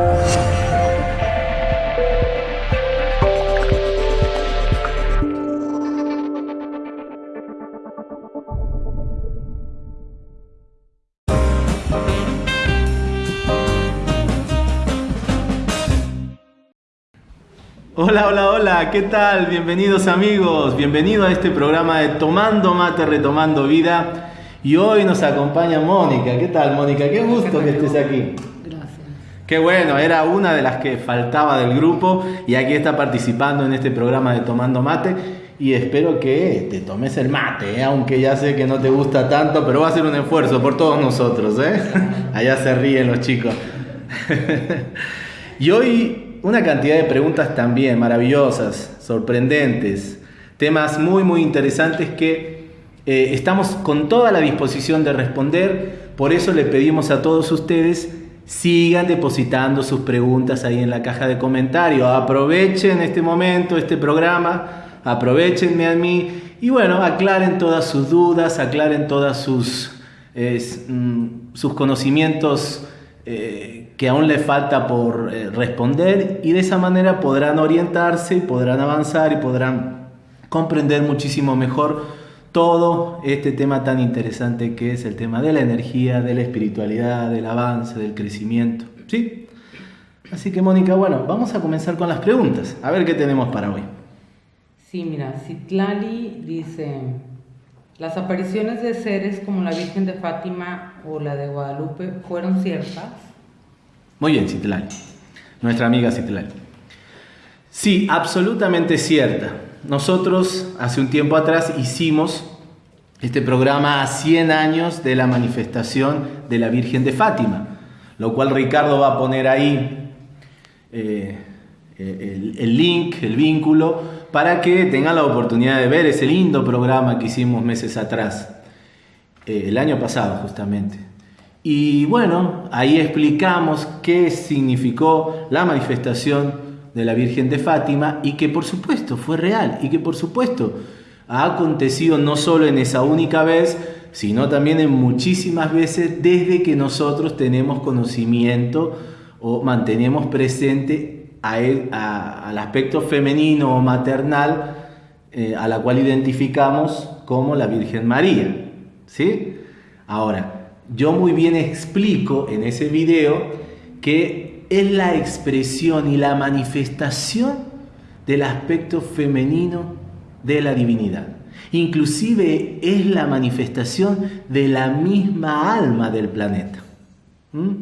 Hola, hola, hola, ¿qué tal? Bienvenidos amigos, bienvenido a este programa de Tomando Mate, Retomando Vida. Y hoy nos acompaña Mónica. ¿Qué tal, Mónica? Qué gusto que estés aquí. Qué bueno, era una de las que faltaba del grupo y aquí está participando en este programa de Tomando Mate. Y espero que te tomes el mate, ¿eh? aunque ya sé que no te gusta tanto, pero va a ser un esfuerzo por todos nosotros. ¿eh? Allá se ríen los chicos. y hoy una cantidad de preguntas también maravillosas, sorprendentes, temas muy, muy interesantes que eh, estamos con toda la disposición de responder. Por eso le pedimos a todos ustedes sigan depositando sus preguntas ahí en la caja de comentarios. Aprovechen este momento, este programa, aprovechenme a mí y bueno, aclaren todas sus dudas, aclaren todos sus, mm, sus conocimientos. Eh, que aún le falta por eh, responder y de esa manera podrán orientarse, podrán avanzar y podrán comprender muchísimo mejor todo este tema tan interesante que es el tema de la energía, de la espiritualidad, del avance, del crecimiento. ¿Sí? Así que Mónica, bueno, vamos a comenzar con las preguntas, a ver qué tenemos para hoy. Sí, mira, Citlali dice, las apariciones de seres como la Virgen de Fátima o la de Guadalupe fueron ciertas. Muy bien, Citlali. Nuestra amiga Citlali. Sí, absolutamente cierta. Nosotros hace un tiempo atrás hicimos este programa a 100 años de la manifestación de la Virgen de Fátima, lo cual Ricardo va a poner ahí eh, el, link, el vínculo, para que tengan la oportunidad de ver ese lindo programa que hicimos meses atrás, eh, el año pasado justamente. Y bueno, ahí explicamos qué significó la manifestación de la Virgen de Fátima y que por supuesto fue real y que por supuesto ha acontecido no solo en esa única vez, sino también en muchísimas veces desde que nosotros tenemos conocimiento o mantenemos presente al aspecto femenino o maternal eh, a la cual identificamos como la Virgen María. ¿sí? Ahora, yo muy bien explico en ese video que es la expresión y la manifestación del aspecto femenino de la divinidad. Inclusive es la manifestación de la misma alma del planeta. ¿Mm?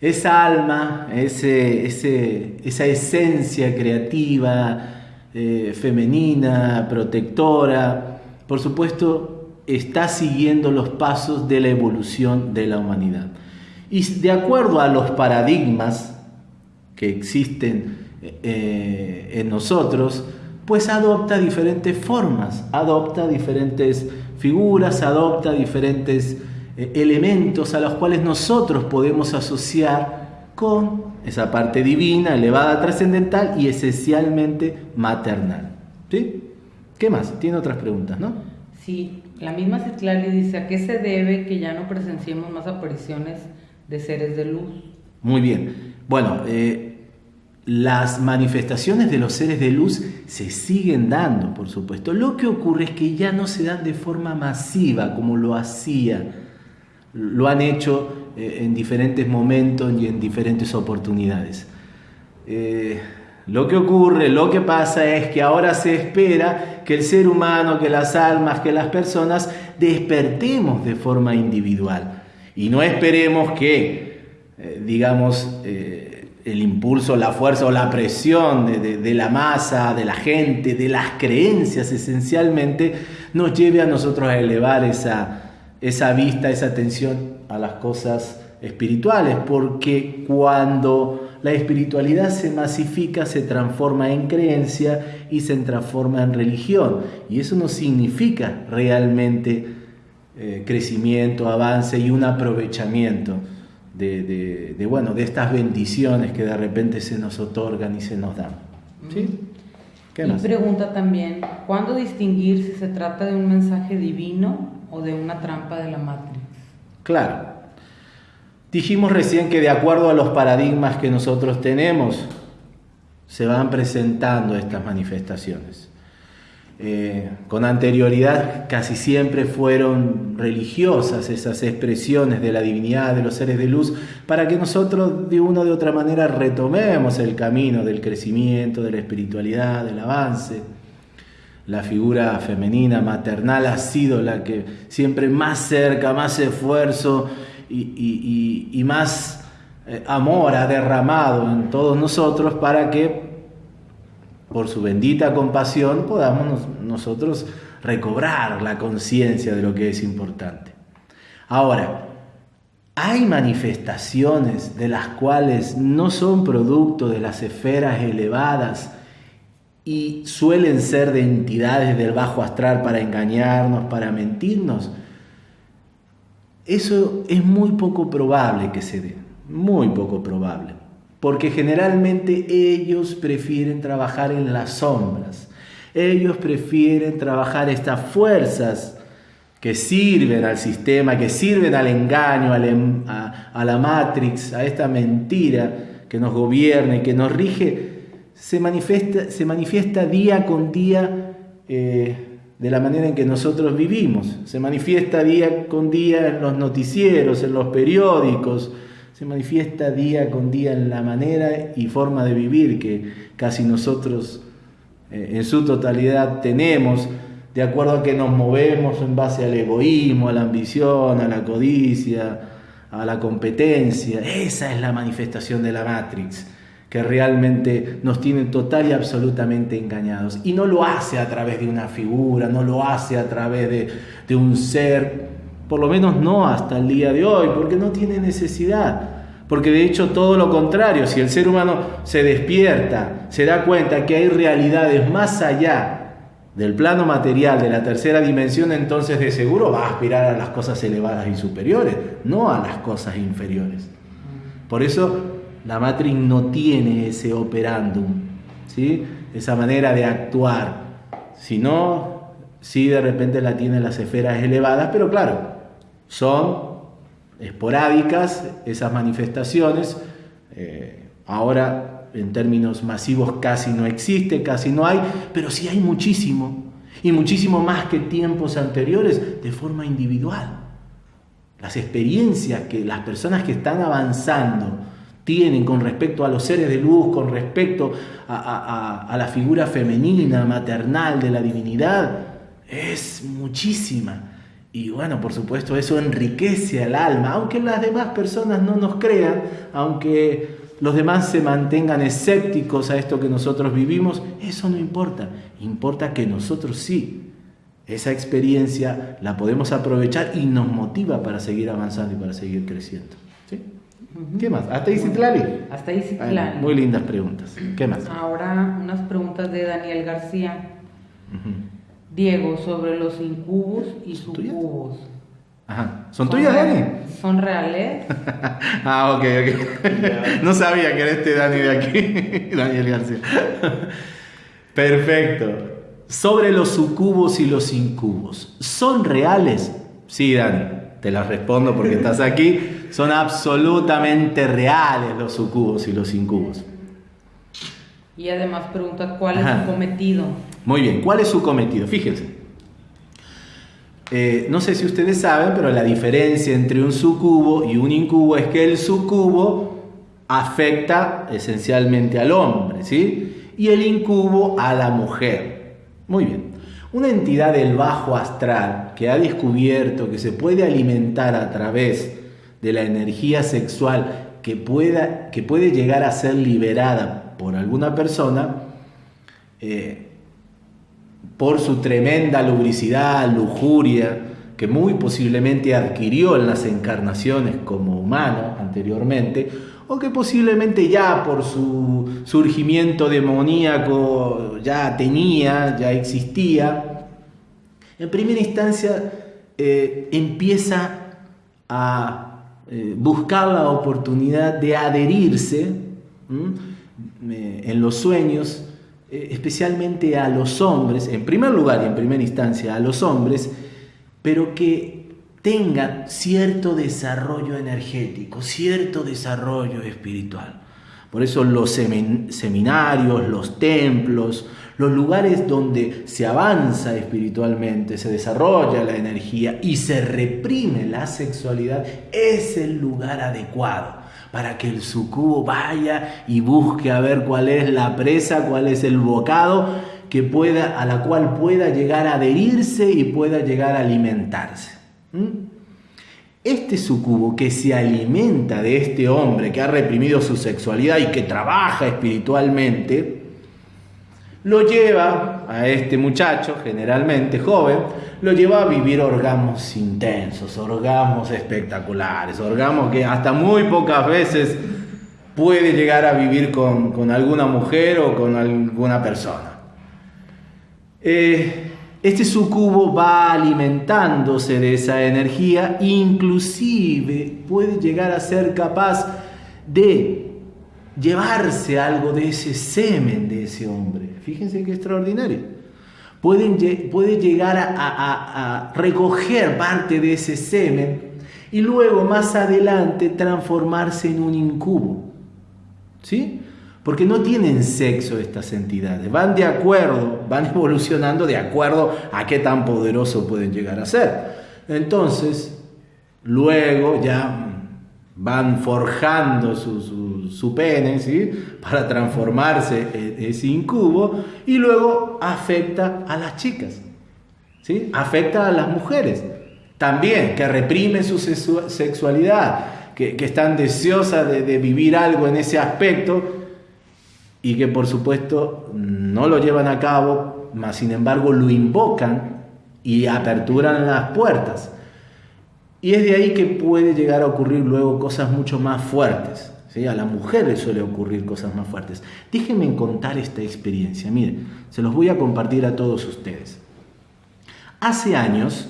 Esa alma, esa esencia creativa, eh, femenina, protectora, por supuesto, está siguiendo los pasos de la evolución de la humanidad. Y de acuerdo a los paradigmas que existen eh, en nosotros, pues adopta diferentes formas, adopta diferentes figuras, adopta diferentes eh, elementos a los cuales nosotros podemos asociar con esa parte divina, elevada, trascendental y esencialmente maternal. ¿Sí? ¿Qué más? Tiene otras preguntas, ¿no? Sí, la misma Citlali dice, ¿a qué se debe que ya no presenciemos más apariciones de seres de luz? Muy bien. Bueno, eh, las manifestaciones de los seres de luz se siguen dando, por supuesto. Lo que ocurre es que ya no se dan de forma masiva como lo hacía. Lo han hecho eh, en diferentes momentos y en diferentes oportunidades. Eh, lo que ocurre, lo que pasa es que ahora se espera que el ser humano, que las almas, que las personas despertemos de forma individual y no esperemos que, eh, digamos, eh, el impulso, la fuerza o la presión de, la masa, de la gente, de las creencias esencialmente, nos lleve a nosotros a elevar esa, esa vista, esa atención a las cosas espirituales, porque cuando la espiritualidad se masifica, se transforma en creencia y se transforma en religión. Y eso no significa realmente eh, crecimiento, avance y un aprovechamiento de, bueno, de estas bendiciones que de repente se nos otorgan y se nos dan. ¿Sí? ¿Qué y pregunta también, ¿cuándo distinguir si se trata de un mensaje divino o de una trampa de la Matrix? Claro, Dijimos recién que de acuerdo a los paradigmas que nosotros tenemos, se van presentando estas manifestaciones. Eh, con anterioridad casi siempre fueron religiosas esas expresiones de la divinidad, de los seres de luz, para que nosotros de una u otra manera retomemos el camino del crecimiento, de la espiritualidad, del avance. La figura femenina, maternal, ha sido la que siempre más cerca, más esfuerzo y, más eh, amor ha derramado en todos nosotros para que por su bendita compasión, podamos nosotros recobrar la conciencia de lo que es importante. Ahora, hay manifestaciones de las cuales no son producto de las esferas elevadas y suelen ser de entidades del bajo astral para engañarnos, para mentirnos. Eso es muy poco probable que se dé, muy poco probable porque generalmente ellos prefieren trabajar en las sombras, ellos prefieren trabajar estas fuerzas que sirven al sistema, que sirven al engaño, em, a, la matrix, a esta mentira que nos gobierna y que nos rige, se manifiesta, se manifiesta día con día eh, de la manera en que nosotros vivimos, se manifiesta día con día en los noticieros, en los periódicos, se manifiesta día con día en la manera y forma de vivir que casi nosotros eh, en su totalidad tenemos, de acuerdo a que nos movemos en base al egoísmo, a la ambición, a la codicia, a la competencia. Esa es la manifestación de la Matrix que realmente nos tiene total y absolutamente engañados. Y no lo hace a través de una figura, no lo hace a través de, de un ser por lo menos no hasta el día de hoy, porque no tiene necesidad. Porque de hecho todo lo contrario, si el ser humano se despierta, se da cuenta que hay realidades más allá del plano material, de la tercera dimensión, entonces de seguro va a aspirar a las cosas elevadas y superiores, no a las cosas inferiores. Por eso la Matrix no tiene ese operandum, ¿sí? esa manera de actuar, sino sí de repente la tiene las esferas elevadas, pero claro, son esporádicas esas manifestaciones. Eh, ahora en términos masivos casi no existe, casi no hay, pero sí hay muchísimo. Y muchísimo más que tiempos anteriores de forma individual. Las experiencias que las personas que están avanzando tienen con respecto a los seres de luz, con respecto a, a la figura femenina, maternal de la divinidad, es muchísima. Y bueno, por supuesto, eso enriquece al alma, aunque las demás personas no nos crean, aunque los demás se mantengan escépticos a esto que nosotros vivimos, eso no importa. Importa que nosotros sí, esa experiencia la podemos aprovechar y nos motiva para seguir avanzando y para seguir creciendo. ¿Sí? ¿Qué más? ¿Hasta ahí Citlali? Hasta ahí Citlali. muy lindas preguntas. ¿Qué más? Ahora unas preguntas de Daniel García. Diego, sobre los incubos y sucubos. Ajá. ¿Son, tuyas, Dani? ¿Son reales? ah, ok, ok. no sabía que era este Dani de aquí, Daniel García. Perfecto. Sobre los sucubos y los incubos. ¿Son reales? Sí, Dani, te las respondo porque estás aquí. Son absolutamente reales los sucubos y los incubos. Y además pregunta cuál es su cometido. Muy bien, ¿cuál es su cometido? Fíjense. Eh, no sé si ustedes saben, pero la diferencia entre un sucubo y un incubo es que el sucubo afecta esencialmente al hombre, ¿sí? Y el incubo a la mujer. Muy bien. Una entidad del bajo astral que ha descubierto que se puede alimentar a través de la energía sexual que, pueda, que puede llegar a ser liberada por alguna persona, eh, por su tremenda lubricidad, lujuria, que muy posiblemente adquirió en las encarnaciones como humano anteriormente, o que posiblemente ya por su surgimiento demoníaco ya tenía, ya existía, en primera instancia eh, empieza a eh, buscar la oportunidad de adherirse en los sueños eh, especialmente a los hombres, en primer lugar y en primera instancia a los hombres, pero que tenga cierto desarrollo energético, cierto desarrollo espiritual. Por eso los seminarios, los templos, los lugares donde se avanza espiritualmente, se desarrolla la energía y se reprime la sexualidad, es el lugar adecuado para que el sucubo vaya y busque a ver cuál es la presa, cuál es el bocado que pueda, a la cual pueda llegar a adherirse y pueda llegar a alimentarse. Este sucubo que se alimenta de este hombre que ha reprimido su sexualidad y que trabaja espiritualmente, lo lleva a este muchacho, generalmente joven, lo lleva a vivir orgasmos intensos, orgasmos espectaculares, orgasmos que hasta muy pocas veces puede llegar a vivir con, alguna mujer o con alguna persona. Eh, este sucubo va alimentándose de esa energía, inclusive puede llegar a ser capaz de llevarse algo de ese semen de ese hombre. Fíjense qué extraordinario. puede llegar a, a recoger parte de ese semen y luego más adelante transformarse en un incubo. ¿Sí? Porque no tienen sexo estas entidades, van de acuerdo, van evolucionando de acuerdo a qué tan poderoso pueden llegar a ser. Entonces, luego ya van forjando su, su, pene ¿sí? para transformarse en ese incubo y luego afecta a las chicas, ¿sí? afecta a las mujeres también, que reprimen su sexualidad, que, están deseosas de, de vivir algo en ese aspecto y que por supuesto no lo llevan a cabo, mas sin embargo lo invocan y aperturan las puertas. Y es de ahí que puede llegar a ocurrir luego cosas mucho más fuertes. ¿sí? A la mujer le suele ocurrir cosas más fuertes. Déjenme contar esta experiencia. Miren, se los voy a compartir a todos ustedes. Hace años,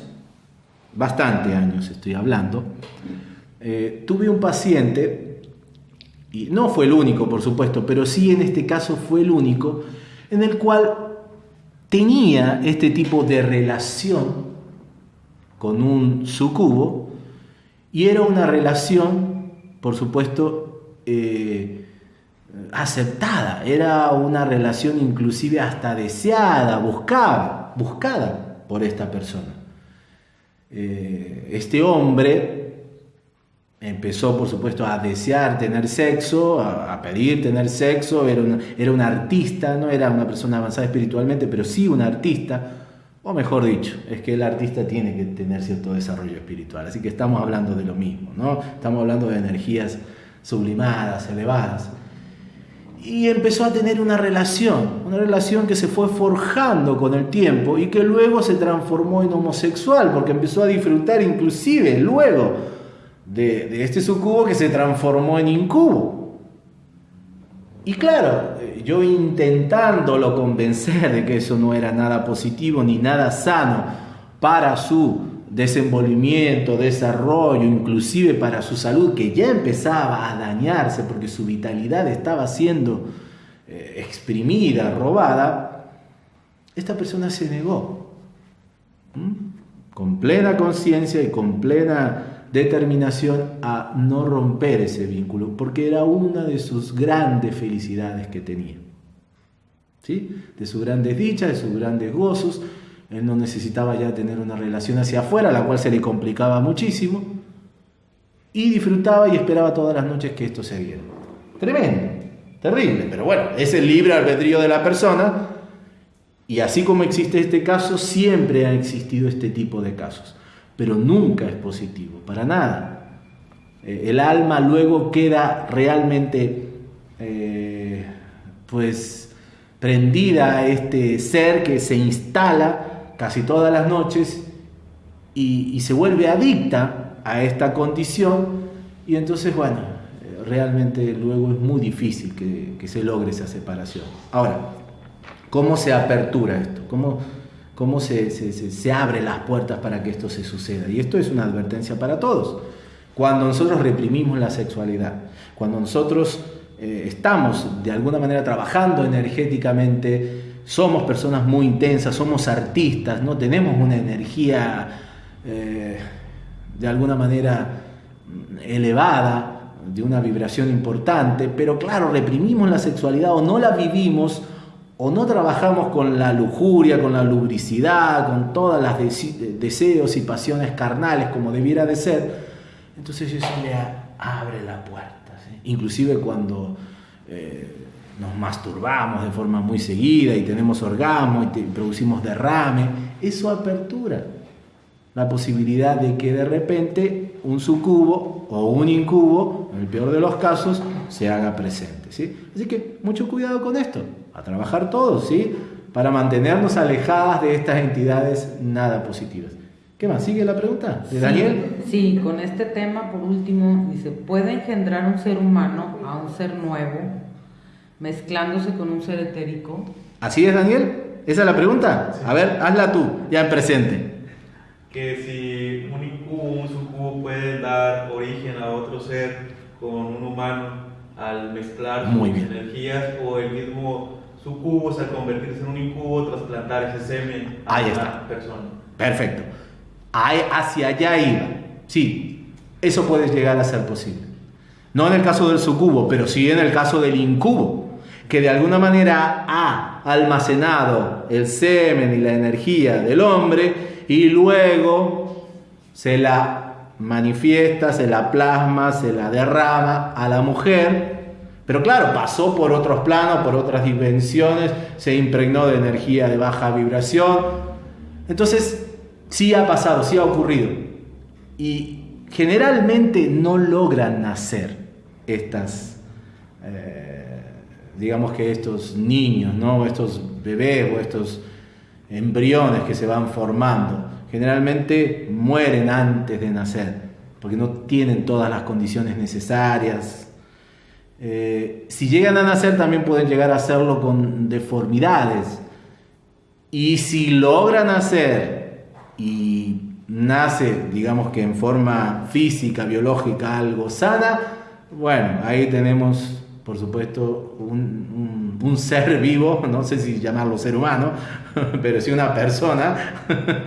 bastante años estoy hablando, eh, tuve un paciente y no fue el único, por supuesto, pero sí en este caso fue el único, en el cual tenía este tipo de relación con un sucubo y era una relación, por supuesto, eh, aceptada, era una relación inclusive hasta deseada, buscada, buscada por esta persona. Eh, este hombre Empezó, por supuesto, a desear tener sexo, a, pedir tener sexo, era, era un artista, no era una persona avanzada espiritualmente, pero sí un artista, o mejor dicho, es que el artista tiene que tener cierto desarrollo espiritual, así que estamos hablando de lo mismo, ¿no? Estamos hablando de energías sublimadas, elevadas. Y empezó a tener una relación, una relación que se fue forjando con el tiempo y que luego se transformó en homosexual, porque empezó a disfrutar inclusive luego de, este sucubo que se transformó en incubo. Y claro, yo intentándolo convencer de que eso no era nada positivo ni nada sano para su desenvolvimiento, desarrollo, inclusive para su salud, que ya empezaba a dañarse porque su vitalidad estaba siendo eh, exprimida, robada, esta persona se negó, con plena conciencia y con plena determinación a no romper ese vínculo, porque era una de sus grandes felicidades que tenía. ¿Sí? De sus grandes dichas, de sus grandes gozos. Él no necesitaba ya tener una relación hacia afuera, la cual se le complicaba muchísimo. Y disfrutaba y esperaba todas las noches que esto se diera. Tremendo, terrible, pero bueno, es el libre albedrío de la persona. Y así como existe este caso, siempre ha existido este tipo de casos pero nunca es positivo, para nada. Eh, el alma luego queda realmente eh, pues prendida a este ser que se instala casi todas las noches y, se vuelve adicta a esta condición y entonces bueno, eh, realmente luego es muy difícil que, que se logre esa separación. Ahora, ¿cómo se apertura esto? ¿Cómo, cómo se, se, abren las puertas para que esto se suceda. Y esto es una advertencia para todos. Cuando nosotros reprimimos la sexualidad, cuando nosotros eh, estamos de alguna manera trabajando energéticamente, somos personas muy intensas, somos artistas, no tenemos una energía eh, de alguna manera elevada, de una vibración importante, pero claro, reprimimos la sexualidad o no la vivimos o no trabajamos con la lujuria, con la lubricidad, con todas las deseos y pasiones carnales como debiera de ser, entonces eso le abre la puerta. Inclusive cuando eh, nos masturbamos de forma muy seguida y tenemos orgasmo y producimos derrame, eso apertura la posibilidad de que de repente un sucubo o un incubo, en el peor de los casos, se haga presente. ¿sí? Así que mucho cuidado con esto, a trabajar todos, ¿sí? para mantenernos alejadas de estas entidades nada positivas. ¿Qué más? ¿Sigue la pregunta? ¿De Daniel? Sí, con este tema, por último, dice, ¿puede engendrar un ser humano a un ser nuevo, mezclándose con un ser etérico? ¿Así es, Daniel? ¿Esa es la pregunta? A ver, hazla tú, ya en presente que si un incubo, un sucubo puede dar origen a otro ser con un humano al mezclar sus energías o el mismo sucubo al convertirse en un incubo trasplantar ese semen a Ahí está. persona. Perfecto. hacia allá iba. Sí, eso puede llegar a ser posible. No en el caso del sucubo, pero sí en el caso del incubo, que de alguna manera ha almacenado el semen y la energía del hombre y luego se la manifiesta, se la plasma, se la derrama a la mujer. Pero claro, pasó por otros planos, por otras dimensiones, se impregnó de energía de baja vibración. Entonces, sí ha pasado, sí ha ocurrido. Y generalmente no logran nacer estas, eh, digamos que estos niños, ¿no? estos bebés o estos embriones que se van formando. Generalmente mueren antes de nacer, porque no tienen todas las condiciones necesarias. Eh, si llegan a nacer también pueden llegar a hacerlo con deformidades. Y si logran nacer y nace, digamos que en forma física, biológica, algo sana, bueno, ahí tenemos, por supuesto, un un ser vivo, no sé si llamarlo ser humano, pero sí una persona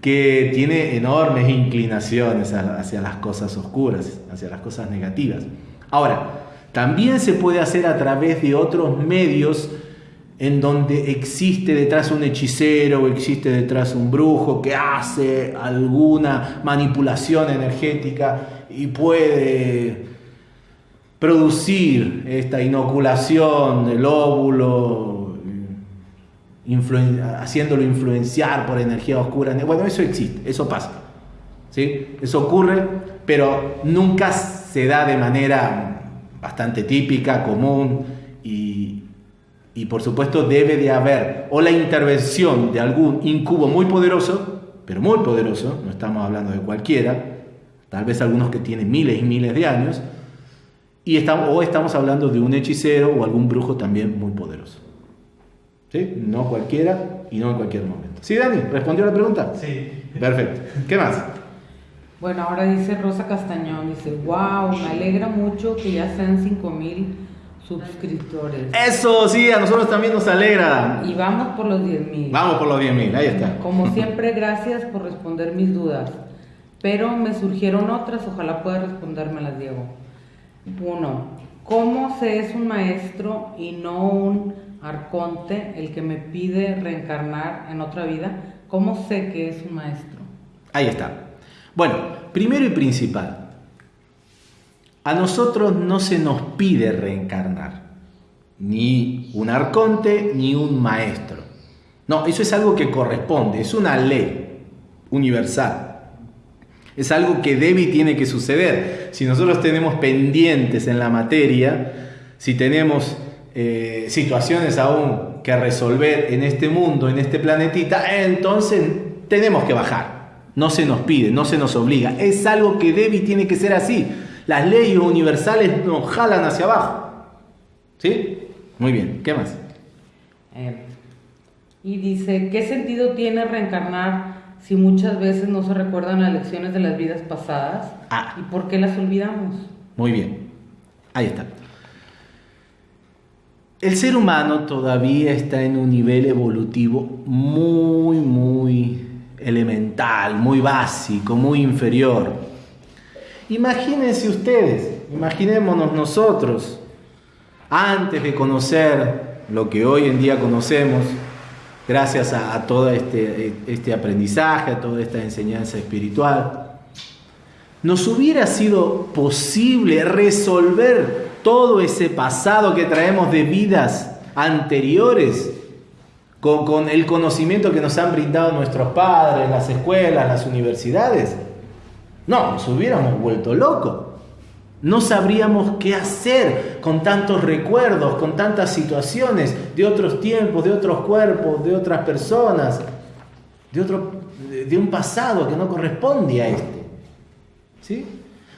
que tiene enormes inclinaciones hacia las cosas oscuras, hacia las cosas negativas. Ahora, también se puede hacer a través de otros medios en donde existe detrás un hechicero o existe detrás un brujo que hace alguna manipulación energética y puede producir esta inoculación del óvulo, haciéndolo influenciar por energía oscura. Bueno, eso existe, eso pasa. ¿sí? Eso ocurre, pero nunca se da de manera bastante típica, común y, y por supuesto debe de haber o la intervención de algún incubo muy poderoso, pero muy poderoso, no estamos hablando de cualquiera, tal vez algunos que tienen miles y miles de años, y estamos, o estamos hablando de un hechicero o algún brujo también muy poderoso. ¿Sí? No cualquiera y no en cualquier momento. ¿Sí, Dani? ¿Respondió la pregunta? Sí. Perfecto. ¿Qué más? Bueno, ahora dice Rosa Castañón, dice, wow, me alegra mucho que ya sean 5 mil suscriptores. Eso, sí, a nosotros también nos alegra. Y vamos por los 10 mil. Vamos por los 10 mil, ahí está. Como siempre, gracias por responder mis dudas. Pero me surgieron otras, ojalá pueda respondérmelas, Diego. Uno, ¿cómo se es un maestro y no un arconte el que me pide reencarnar en otra vida? ¿Cómo sé que es un maestro? Ahí está. Bueno, primero y principal, a nosotros no se nos pide reencarnar, ni un arconte ni un maestro. No, eso es algo que corresponde, es una ley universal. Es algo que debe y tiene que suceder. Si nosotros tenemos pendientes en la materia, si tenemos eh, situaciones aún que resolver en este mundo, en este planetita, entonces tenemos que bajar. No se nos pide, no se nos obliga. Es algo que debe y tiene que ser así. Las leyes universales nos jalan hacia abajo. ¿Sí? Muy bien. ¿Qué más? Eh, y dice, ¿qué sentido tiene reencarnar si muchas veces no se recuerdan las lecciones de las vidas pasadas ah. y por qué las olvidamos. Muy bien, ahí está. El ser humano todavía está en un nivel evolutivo muy, muy elemental, muy básico, muy inferior. Imagínense ustedes, imaginémonos nosotros, antes de conocer lo que hoy en día conocemos, gracias a, todo este, este aprendizaje, a toda esta enseñanza espiritual, nos hubiera sido posible resolver todo ese pasado que traemos de vidas anteriores con, el conocimiento que nos han brindado nuestros padres, las escuelas, las universidades. No, nos hubiéramos vuelto locos. No sabríamos qué hacer con tantos recuerdos, con tantas situaciones de otros tiempos, de otros cuerpos, de otras personas, de, otro, de un pasado que no corresponde a este. ¿Sí?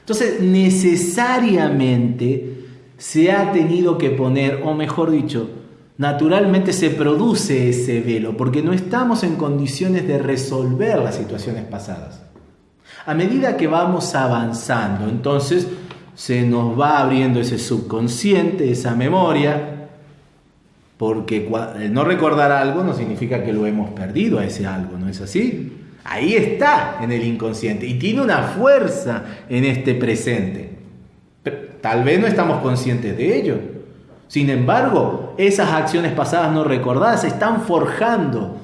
Entonces, necesariamente se ha tenido que poner, o mejor dicho, naturalmente se produce ese velo, porque no estamos en condiciones de resolver las situaciones pasadas. A medida que vamos avanzando, entonces se nos va abriendo ese subconsciente, esa memoria, porque no recordar algo no significa que lo hemos perdido a ese algo, ¿no es así? Ahí está en el inconsciente y tiene una fuerza en este presente. tal vez no estamos conscientes de ello. Sin embargo, esas acciones pasadas no recordadas están forjando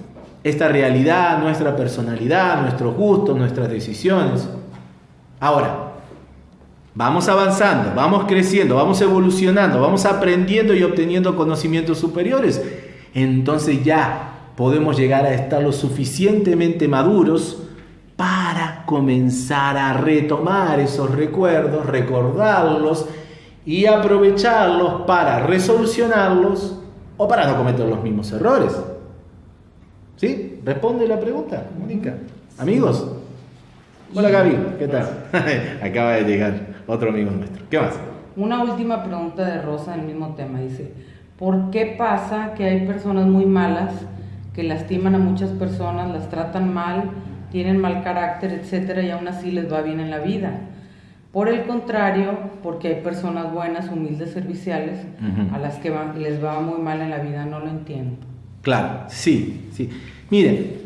esta realidad, nuestra personalidad, nuestros gustos, nuestras decisiones. Ahora, Vamos avanzando, vamos creciendo, vamos evolucionando, vamos aprendiendo y obteniendo conocimientos superiores. Entonces ya podemos llegar a estar lo suficientemente maduros para comenzar a retomar esos recuerdos, recordarlos y aprovecharlos para resolucionarlos o para no cometer los mismos errores. ¿Sí? Responde la pregunta, Mónica. Amigos. Hola Gaby, ¿qué tal? Acaba de llegar otro amigo nuestro. ¿Qué más? Una última pregunta de Rosa en el mismo tema. Dice, ¿por qué pasa que hay personas muy malas que lastiman a muchas personas, las tratan mal, tienen mal carácter, etcétera, y aún así les va bien en la vida? Por el contrario, porque hay personas buenas, humildes, serviciales, a las que les va muy mal en la vida, no lo entiendo. Claro, sí, sí. Miren,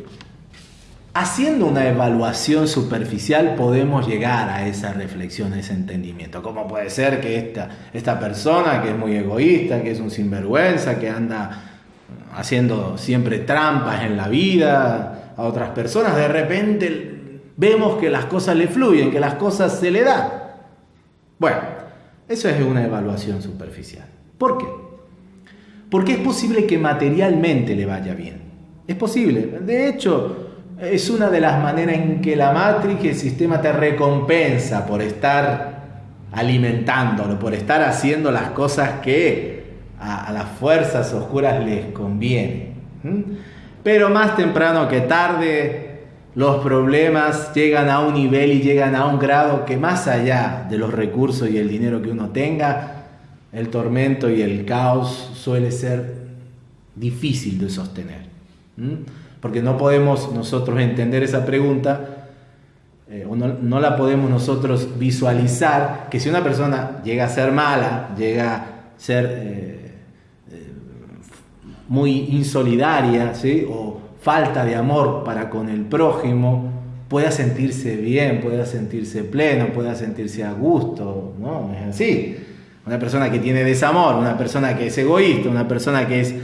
Haciendo una evaluación superficial podemos llegar a esa reflexión, a ese entendimiento. ¿Cómo puede ser que esta, esta persona que es muy egoísta, que es un sinvergüenza, que anda haciendo siempre trampas en la vida a otras personas, de repente vemos que las cosas le fluyen, que las cosas se le dan? Bueno, eso es una evaluación superficial. ¿Por qué? Porque es posible que materialmente le vaya bien. Es posible. De hecho, es una de las maneras en que la matriz, el sistema te recompensa por estar alimentándolo, por estar haciendo las cosas que a, las fuerzas oscuras les conviene. Pero más temprano que tarde, los problemas llegan a un nivel y llegan a un grado que más allá de los recursos y el dinero que uno tenga, el tormento y el caos suele ser difícil de sostener porque no podemos nosotros entender esa pregunta, eh, o no, la podemos nosotros visualizar, que si una persona llega a ser mala, llega a ser eh, eh, muy insolidaria, ¿sí? o falta de amor para con el prójimo, pueda sentirse bien, pueda sentirse pleno, pueda sentirse a gusto, ¿no? Es así. Una persona que tiene desamor, una persona que es egoísta, una persona que, es,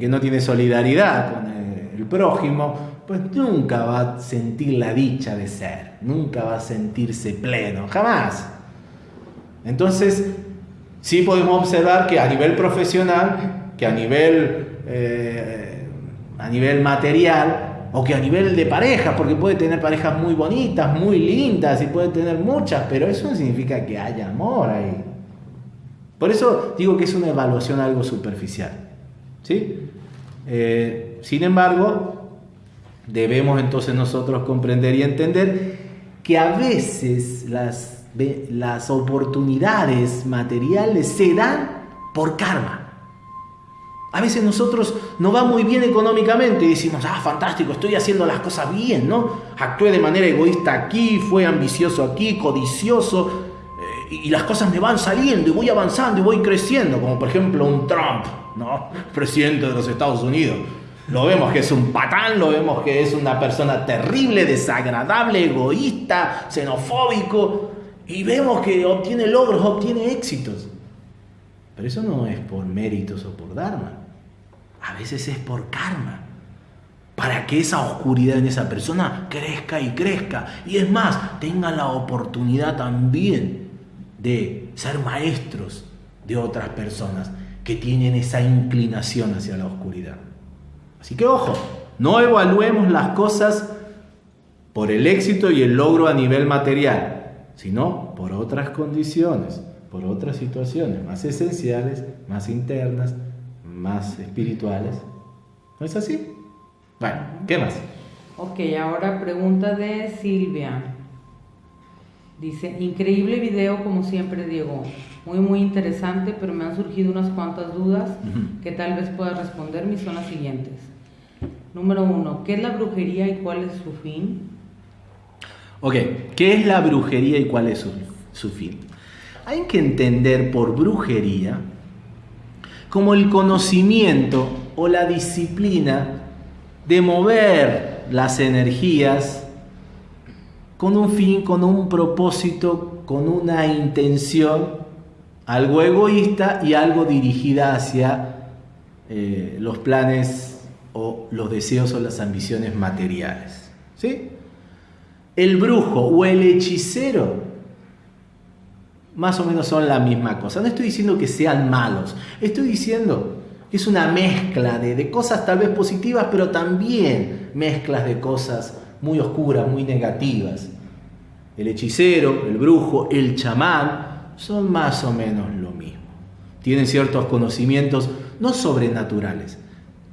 que no tiene solidaridad con el prójimo, pues nunca va a sentir la dicha de ser, nunca va a sentirse pleno, jamás. Entonces, sí podemos observar que a nivel profesional, que a nivel, eh, a nivel material, o que a nivel de pareja, porque puede tener parejas muy bonitas, muy lindas, y puede tener muchas, pero eso no significa que haya amor ahí. Por eso digo que es una evaluación algo superficial. ¿sí? Eh, sin embargo, debemos entonces nosotros comprender y entender que a veces las, las oportunidades materiales se dan por karma. A veces nosotros no va muy bien económicamente y decimos, ah, fantástico, estoy haciendo las cosas bien, ¿no? Actué de manera egoísta aquí, fue ambicioso aquí, codicioso, eh, y las cosas me van saliendo y voy avanzando y voy creciendo, como por ejemplo un Trump, ¿no? Presidente de los Estados Unidos Lo vemos que es un patán, lo vemos que es una persona terrible, desagradable, egoísta, xenofóbico, y vemos que obtiene logros, obtiene éxitos. Pero eso no es por méritos o por dharma. A veces es por karma. Para que esa oscuridad en esa persona crezca y crezca. Y es más, tenga la oportunidad también de ser maestros de otras personas que tienen esa inclinación hacia la oscuridad. Así que ojo, no evaluemos las cosas por el éxito y el logro a nivel material, sino por otras condiciones, por otras situaciones más esenciales, más internas, más espirituales. ¿No es así? Bueno, ¿qué más? Ok, ahora pregunta de Silvia. Dice, increíble video como siempre, Diego. Muy, muy interesante, pero me han surgido unas cuantas dudas que tal vez puedas responderme y son las siguientes. Número uno, ¿qué es la brujería y cuál es su fin? Ok, ¿qué es la brujería y cuál es su, su fin? Hay que entender por brujería como el conocimiento o la disciplina de mover las energías con un fin, con un propósito, con una intención, algo egoísta y algo dirigida hacia eh, los planes o los deseos o las ambiciones materiales. ¿Sí? El brujo o el hechicero más o menos son la misma cosa. No estoy diciendo que sean malos, estoy diciendo que es una mezcla de, cosas tal vez positivas, pero también mezclas de cosas muy oscuras, muy negativas. El hechicero, el brujo, el chamán son más o menos lo mismo. Tienen ciertos conocimientos no sobrenaturales,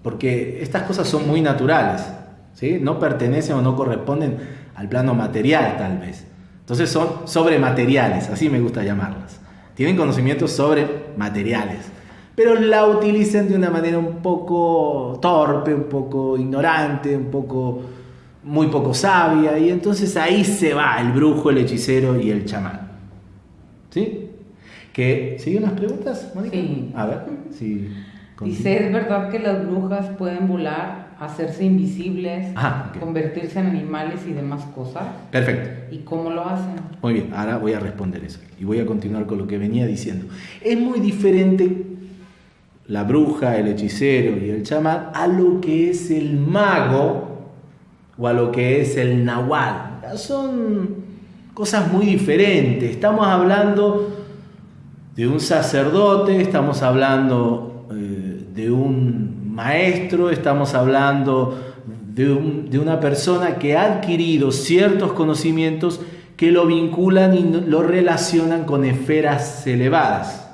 porque estas cosas son muy naturales, ¿sí? no pertenecen o no corresponden al plano material tal vez. Entonces son sobremateriales, así me gusta llamarlas. Tienen conocimientos sobre materiales, pero la utilizan de una manera un poco torpe, un poco ignorante, un poco muy poco sabia, y entonces ahí se va el brujo, el hechicero y el chamán. ¿Sí? ¿Que, ¿Siguen las preguntas, Mónica? Sí. A ver, si... Dice, ¿es verdad que las brujas pueden volar, hacerse invisibles, convertirse en animales y demás cosas? Perfecto. ¿Y cómo lo hacen? Muy bien, ahora voy a responder eso y voy a continuar con lo que venía diciendo. Es muy diferente la bruja, el hechicero y el chamán a lo que es el mago o a lo que es el nahual. Son cosas muy diferentes. Estamos hablando de un sacerdote, estamos hablando eh, de un maestro, estamos hablando de, un- de una persona que ha adquirido ciertos conocimientos que lo vinculan y lo relacionan con esferas elevadas.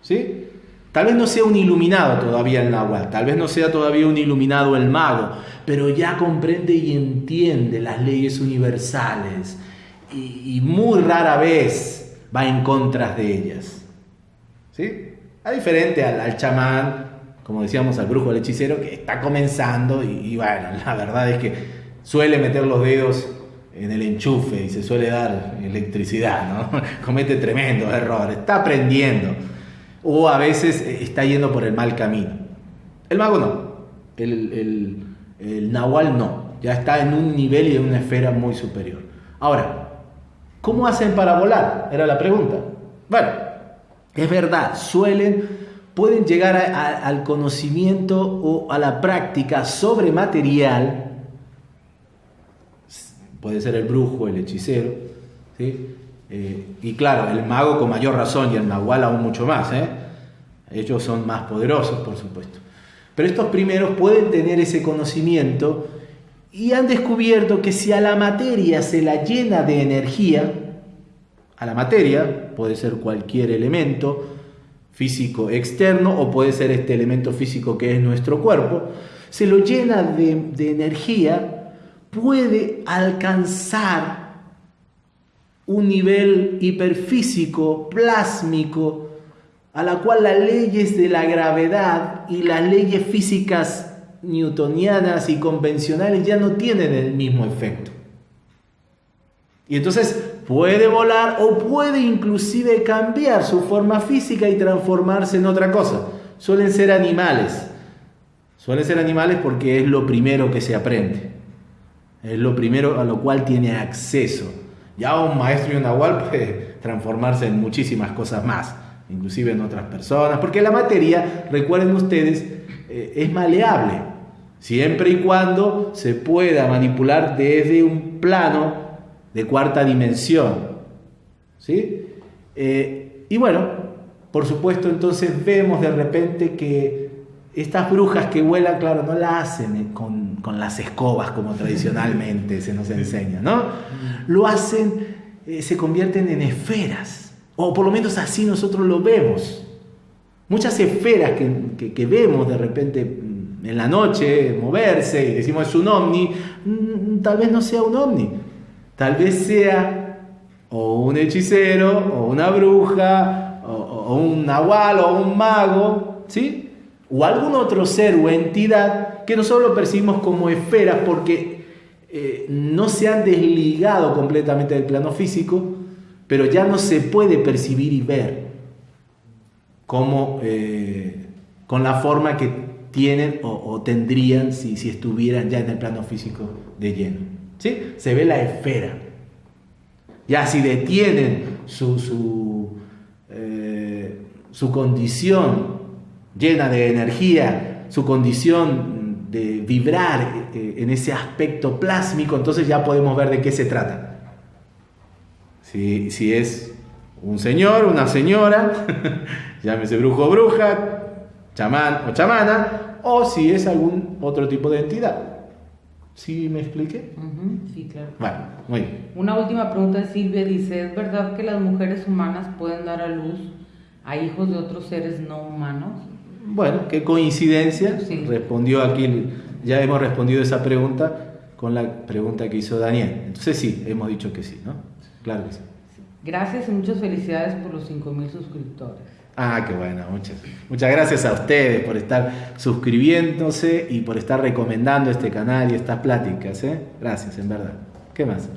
¿Sí? Tal vez no sea un iluminado todavía el náhuatl, tal vez no sea todavía un iluminado el mago, pero ya comprende y entiende las leyes universales y, y muy rara vez va en contra de ellas. ¿Sí? A diferente al, al chamán, como decíamos, al brujo, al hechicero, que está comenzando y, y bueno, la verdad es que suele meter los dedos en el enchufe y se suele dar electricidad, ¿no? Comete tremendos errores, está aprendiendo o a veces eh, está yendo por el mal camino. El mago no, el, el, el nahual no, ya está en un nivel y en una esfera muy superior. Ahora, ¿cómo hacen para volar? Era la pregunta. Bueno, es verdad, suelen, pueden llegar al conocimiento o a la práctica sobre material, puede ser el brujo, el hechicero. Eh, y claro, el mago con mayor razón y el nahual aún mucho más, ¿eh? ellos son más poderosos, por supuesto. Pero estos primeros pueden tener ese conocimiento y han descubierto que si a la materia se la llena de energía, a la materia puede ser cualquier elemento físico externo o puede ser este elemento físico que es nuestro cuerpo, se lo llena de, de energía, puede alcanzar un nivel hiperfísico, plásmico, a la cual las leyes de la gravedad y las leyes físicas newtonianas y convencionales ya no tienen el mismo efecto. Y entonces puede volar o puede inclusive cambiar su forma física y transformarse en otra cosa. Suelen ser animales, Suelen ser animales porque es lo primero que se aprende. Es lo primero a lo cual tiene acceso. Ya un maestro y un nahual puede transformarse en muchísimas cosas más, inclusive en otras personas, porque la materia, recuerden ustedes, eh, es maleable, siempre y cuando se pueda manipular desde un plano de cuarta dimensión. ¿sí? Eh, y bueno, por supuesto, entonces vemos de repente que estas brujas que vuelan, claro, no la hacen con, las escobas como tradicionalmente se nos enseña, ¿no? Lo hacen, eh, se convierten en esferas, o por lo menos así nosotros lo vemos. Muchas esferas que, vemos de repente mm, en la noche moverse y decimos es un ovni, mm, tal vez no sea un ovni, tal vez sea o un hechicero, o una bruja, o, o un nahual, o un mago, ¿sí? o algún otro ser o entidad que nosotros percibimos como esferas porque eh, no se han desligado completamente del plano físico, pero ya no se puede percibir y ver como eh, con la forma que tienen o, tendrían si, si, estuvieran ya en el plano físico de lleno. Se ve la esfera. Ya si detienen su, su, eh, su condición llena de energía, su condición de vibrar eh, en ese aspecto plásmico, entonces ya podemos ver de qué se trata. Si, si es un señor, una señora, llámese brujo o bruja, chamán o chamana, o si es algún otro tipo de entidad. ¿Sí me expliqué? sí, claro. Bueno, muy bien. Una última pregunta de Silvia dice, ¿es verdad que las mujeres humanas pueden dar a luz a hijos de otros seres no humanos? Bueno, qué coincidencia. Respondió aquí, ya hemos respondido esa pregunta con la pregunta que hizo Daniel. Entonces sí, hemos dicho que sí, ¿no? Claro que sí. Gracias y muchas felicidades por los 5.000 suscriptores. Ah, qué bueno, muchas, muchas gracias a ustedes por estar suscribiéndose y por estar recomendando este canal y estas pláticas. ¿eh? Gracias, en verdad. ¿Qué más?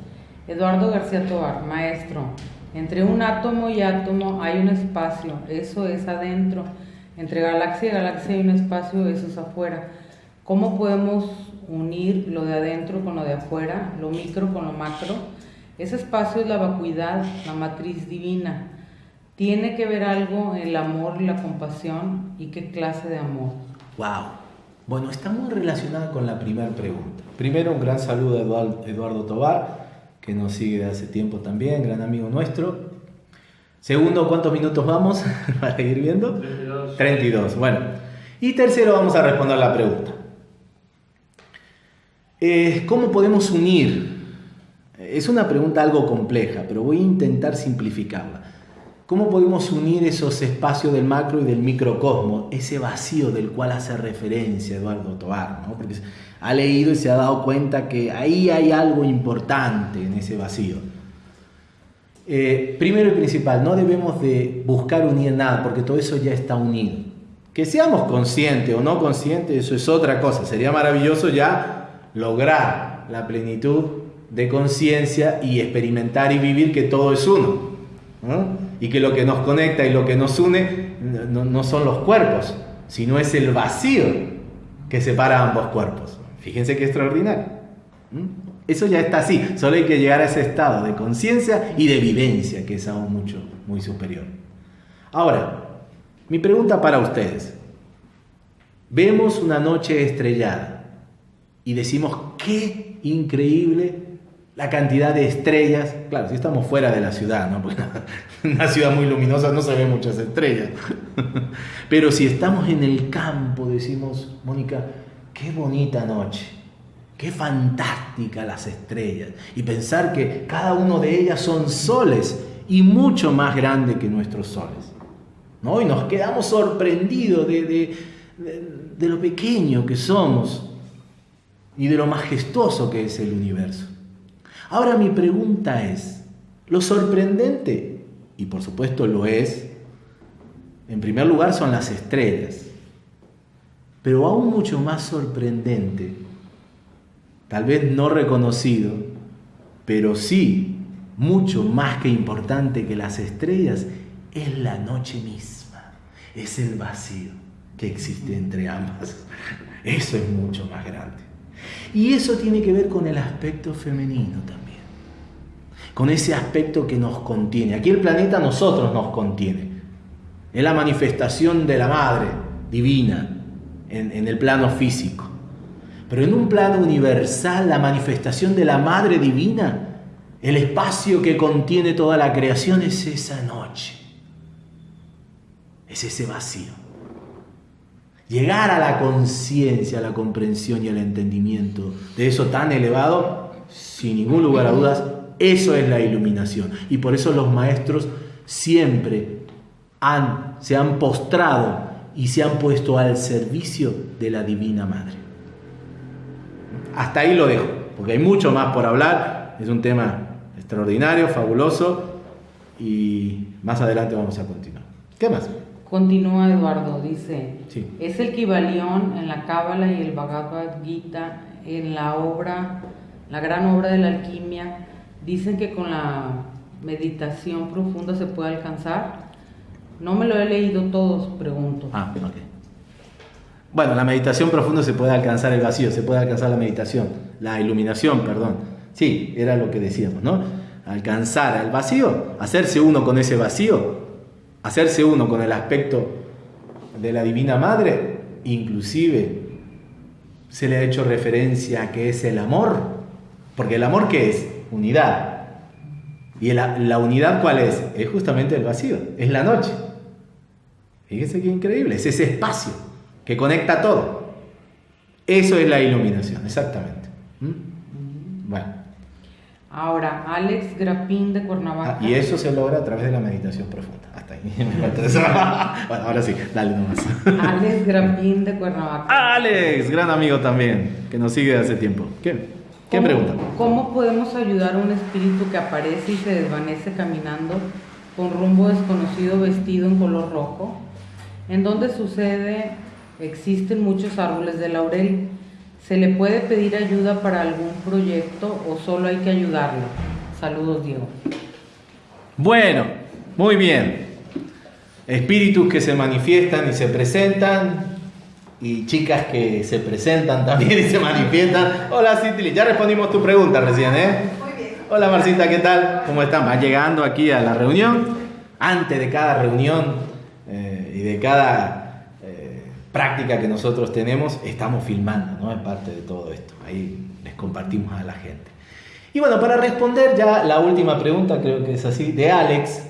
Eduardo García Tobar, maestro. Entre un átomo y átomo hay un espacio, eso es adentro. Entre galaxia y galaxia hay un espacio, eso es afuera. ¿Cómo podemos unir lo de adentro con lo de afuera, lo micro con lo macro? Ese espacio es la vacuidad, la matriz divina. ¿Tiene que ver algo el amor y la compasión? ¿Y qué clase de amor? ¡Wow! Bueno, está muy relacionada con la primera pregunta. Primero, un gran saludo a Eduardo Tobar, que nos sigue de hace tiempo también, gran amigo nuestro. Segundo, ¿cuántos minutos vamos para ir viendo? 32. 32, bueno. Y tercero, vamos a responder la pregunta. Eh, ¿Cómo podemos unir? Es una pregunta algo compleja, pero voy a intentar simplificarla. ¿Cómo podemos unir esos espacios del macro y del microcosmo, ese vacío del cual hace referencia Eduardo Tobar? ¿no? Porque ha leído y se ha dado cuenta que ahí hay algo importante en ese vacío. Eh, primero y principal, no debemos de buscar unir nada, porque todo eso ya está unido. Que seamos conscientes o no conscientes, eso es otra cosa. Sería maravilloso ya lograr la plenitud de conciencia y experimentar y vivir que todo es uno. Y que lo que nos conecta y lo que nos une no, son los cuerpos, sino es el vacío que separa ambos cuerpos. Fíjense qué extraordinario. Eso ya está así, solo hay que llegar a ese estado de conciencia y de vivencia, que es aún mucho, muy superior. Ahora, mi pregunta para ustedes. Vemos una noche estrellada y decimos, qué increíble la cantidad de estrellas. Claro, si estamos fuera de la ciudad, ¿no? Porque una ciudad muy luminosa no se ven muchas estrellas. Pero si estamos en el campo, decimos, Mónica, qué bonita noche Qué fantástica las estrellas. Y pensar que cada uno de ellas son soles y mucho más grandes que nuestros soles. ¿no? Y nos quedamos sorprendidos de, de lo pequeño que somos y de lo majestuoso que es el universo. Ahora mi pregunta es, lo sorprendente, y por supuesto lo es, en primer lugar son las estrellas, pero aún mucho más sorprendente tal vez no reconocido, pero sí mucho más que importante que las estrellas, es la noche misma, es el vacío. que existe entre ambas. Eso es mucho más grande. Y eso tiene que ver con el aspecto femenino también, con ese aspecto que nos contiene. Aquí el planeta nosotros nos contiene. Es la manifestación de la madre divina en, en el plano físico. Pero en un plano universal, la manifestación de la madre divina, el espacio que contiene toda la creación es esa noche. Es ese vacío. Llegar a la conciencia, a la comprensión y al entendimiento de eso tan elevado, sin ningún lugar a dudas, eso es la iluminación. Y por eso los maestros siempre han, se han postrado y se han puesto al servicio de la Divina Madre. Hasta ahí lo dejo, porque hay mucho más por hablar. Es un tema extraordinario, fabuloso y más adelante vamos a continuar. ¿Qué más? Continúa Eduardo, dice, es el Kibalión en la Cábala y el Bhagavad Gita en la obra, la gran obra de la alquimia, dicen que con la meditación profunda se puede alcanzar. No me lo he leído todos, pregunto. Ah, ok. Bueno, la meditación profunda se puede alcanzar el vacío, se puede alcanzar la meditación, la iluminación, perdón. Sí, era lo que decíamos, ¿no? Alcanzar el vacío, hacerse uno con ese vacío, hacerse uno con el aspecto de la Divina Madre, inclusive se le ha hecho referencia a que es el amor, porque el amor qué es? Unidad. ¿Y la, la unidad cuál es? Es justamente el vacío, es la noche. Fíjese qué increíble, es ese espacio que conecta todo. Eso es la iluminación, exactamente. ¿Mm? Bueno. Ahora, Alex Grapín de Cuernavaca. Ah, y eso se logra a través de la meditación profunda. Hasta ahí. bueno, ahora sí, dale nomás. Alex Grapín de Cuernavaca. Alex, gran amigo también, que nos sigue hace tiempo. ¿Qué, ¿Qué pregunta? ¿Cómo podemos ayudar a un espíritu que aparece y se desvanece caminando con rumbo desconocido vestido en color rojo? En donde sucede, existen muchos árboles de laurel ¿Se le puede pedir ayuda para algún proyecto o solo hay que ayudarlo? Saludos, Diego. Bueno, muy bien. Espíritus que se manifiestan y se presentan y chicas que se presentan también y se manifiestan. Hola, Citli, ya respondimos tu pregunta recién, ¿eh? Muy bien. Hola, Marcita, ¿qué tal? ¿Cómo están? Va llegando aquí a la reunión. Antes de cada reunión eh, y de cada práctica que nosotros tenemos, estamos filmando, ¿no? Es parte de todo esto. Ahí les compartimos a la gente. Y bueno, para responder ya la última pregunta, creo que es así, de Alex,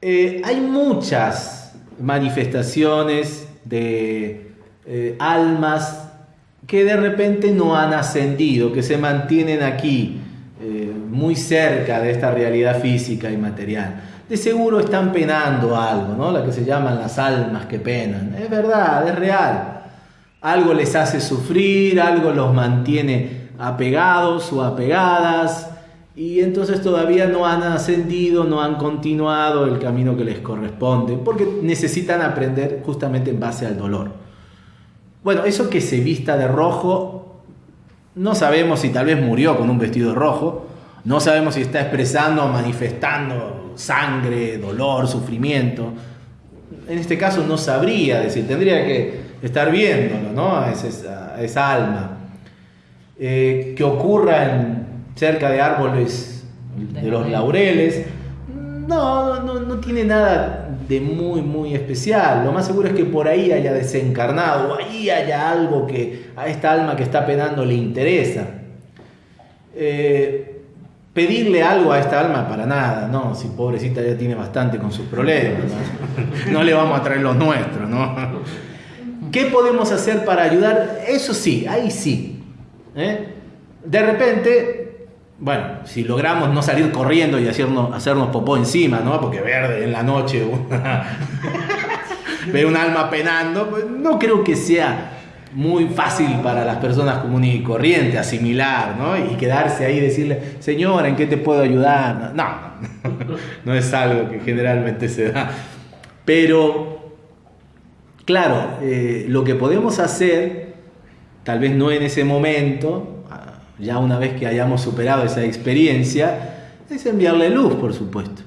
eh, hay muchas manifestaciones de eh, almas que de repente no han ascendido, que se mantienen aquí, muy cerca de esta realidad física y material de seguro están penando algo, ¿no? La que se llaman las almas que penan. Es verdad, es real. Algo les hace sufrir, algo los mantiene apegados o apegadas y entonces todavía no han ascendido, no han continuado el camino que les corresponde, porque necesitan aprender justamente en base al dolor. Bueno, eso que se vista de rojo, no sabemos si tal vez murió con un vestido rojo, no sabemos si está expresando o manifestando sangre, dolor, sufrimiento. En este caso no sabría decir, tendría que estar viéndolo, ¿no? A esa, alma. Eh, que ocurra en, cerca de árboles de los laureles, no, no, no tiene nada de muy, muy especial. Lo más seguro es que por ahí haya desencarnado, o ahí haya algo que a esta alma que está penando le interesa. Eh, pedirle algo a esta alma para nada, no, si pobrecita ya tiene bastante con sus problemas, no, le vamos a traer los nuestros, ¿no? ¿Qué podemos hacer para ayudar? Eso sí, ahí sí. ¿eh? De repente, bueno, si logramos no salir corriendo y hacernos, hacernos popó encima, ¿no? Porque verde en la noche, ver un alma penando, pues no creo que sea muy fácil para las personas comunes y corrientes asimilar, ¿no? Y quedarse ahí y decirle, señora, ¿en qué te puedo ayudar? No, no es algo que generalmente se da. Pero, claro, eh, lo que podemos hacer, tal vez no en ese momento, ya una vez que hayamos superado esa experiencia, es enviarle luz, por supuesto.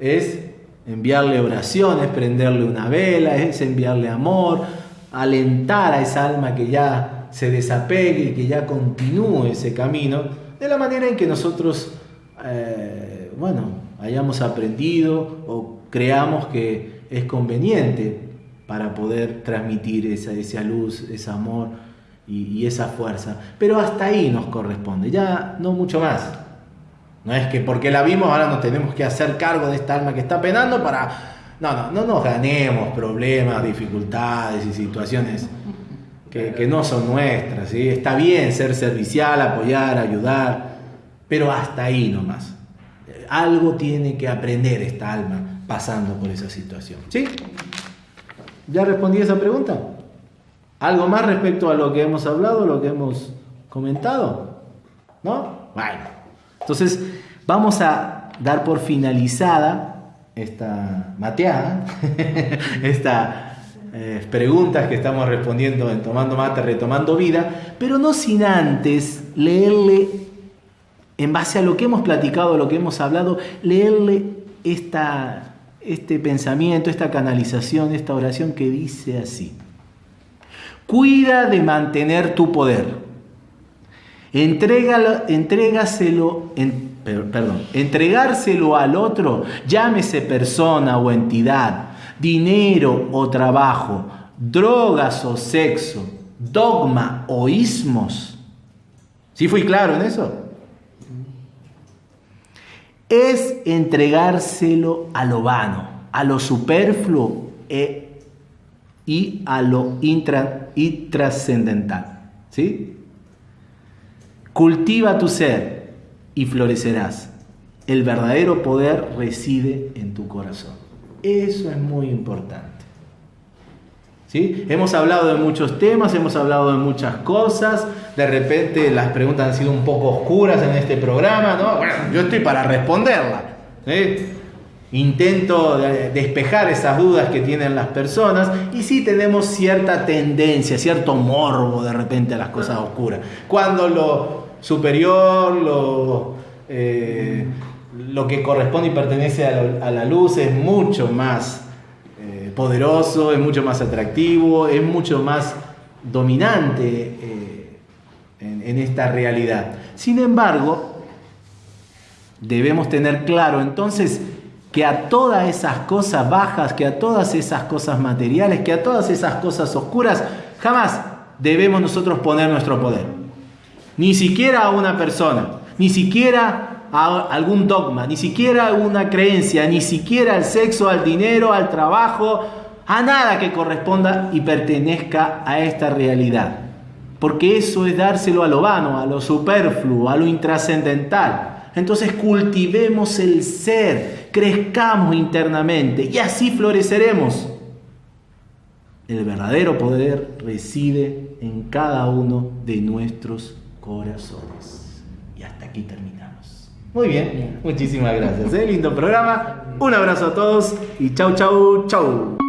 Es enviarle oraciones, prenderle una vela, es enviarle amor, alentar a esa alma que ya se desapegue y que ya continúe ese camino, de la manera en que nosotros, eh, bueno, hayamos aprendido o creamos que es conveniente para poder transmitir esa, esa luz, ese amor y, esa fuerza. Pero hasta ahí nos corresponde, ya no mucho más. No es que porque la vimos ahora nos tenemos que hacer cargo de esta alma que está penando para... No, no, no nos ganemos problemas, dificultades y situaciones que, no son nuestras. ¿sí? Está bien ser servicial, apoyar, ayudar, pero hasta ahí nomás. Algo tiene que aprender esta alma pasando por esa situación. ¿Sí? ¿Ya respondí esa pregunta? ¿Algo más respecto a lo que hemos hablado, lo que hemos comentado? ¿No? Bueno, entonces vamos a dar por finalizada esta mateada, estas eh, preguntas que estamos respondiendo en Tomando Mate, Retomando Vida, pero no sin antes leerle, en base a lo que hemos platicado, lo que hemos hablado, leerle esta, este pensamiento, esta canalización, esta oración que dice así. Cuida de mantener tu poder. Entrégalo, entrégaselo, perdón, entregárselo al otro, llámese persona o entidad, dinero o trabajo, drogas o sexo, dogma o ismos. ¿Sí fui claro en eso? Es entregárselo a lo vano, a lo superfluo e y a lo intra, y trascendental. ¿sí? Cultiva tu ser y florecerás. El verdadero poder reside en tu corazón. Eso es muy importante. ¿Sí? Hemos hablado de muchos temas, hemos hablado de muchas cosas. De repente las preguntas han sido un poco oscuras en este programa, ¿no? Bueno, yo estoy para responderlas. Intento despejar esas dudas que tienen las personas y sí tenemos cierta tendencia, cierto morbo de repente a las cosas oscuras. Cuando lo superior, lo, eh, lo que corresponde y pertenece a, la luz es mucho más eh, poderoso, es mucho más atractivo, es mucho más dominante eh, en esta realidad. Sin embargo, debemos tener claro entonces que a todas esas cosas bajas, que a todas esas cosas materiales, que a todas esas cosas oscuras, jamás debemos nosotros poner nuestro poder. Ni siquiera a una persona, ni siquiera a algún dogma, ni siquiera a una creencia, ni siquiera al sexo, al dinero, al trabajo, a nada que corresponda y pertenezca a esta realidad. Porque eso es dárselo a lo vano, a lo superfluo, a lo intrascendental. Entonces cultivemos el ser, crezcamos internamente y así floreceremos. El verdadero poder reside en cada uno de nuestros corazones. Y hasta aquí terminamos. Muy bien, muchísimas gracias. ¿eh? Lindo programa. Un abrazo a todos y chau, chau, chau.